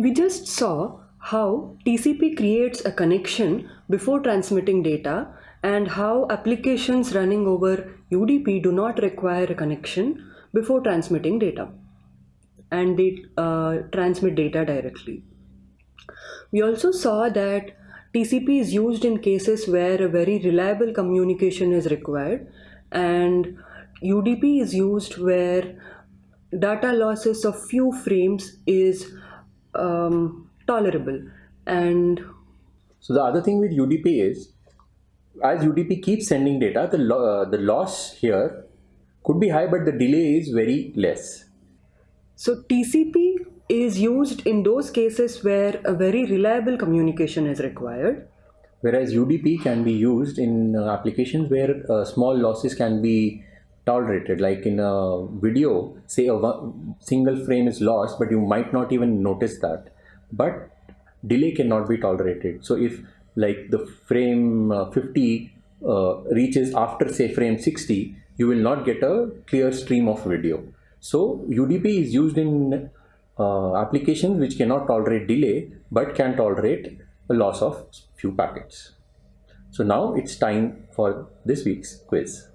We just saw how TCP creates a connection before transmitting data and how applications running over UDP do not require a connection before transmitting data and they uh, transmit data directly. We also saw that TCP is used in cases where a very reliable communication is required and UDP is used where data losses of few frames is um, tolerable and so the other thing with UDP is as UDP keeps sending data the, lo uh, the loss here could be high but the delay is very less. So TCP is used in those cases where a very reliable communication is required. Whereas UDP can be used in uh, applications where uh, small losses can be tolerated. Like in a video say a single frame is lost but you might not even notice that. But delay cannot be tolerated. So if like the frame uh, 50 uh, reaches after say frame 60 you will not get a clear stream of video. So UDP is used in uh, applications which cannot tolerate delay but can tolerate a loss of few packets. So now it's time for this week's quiz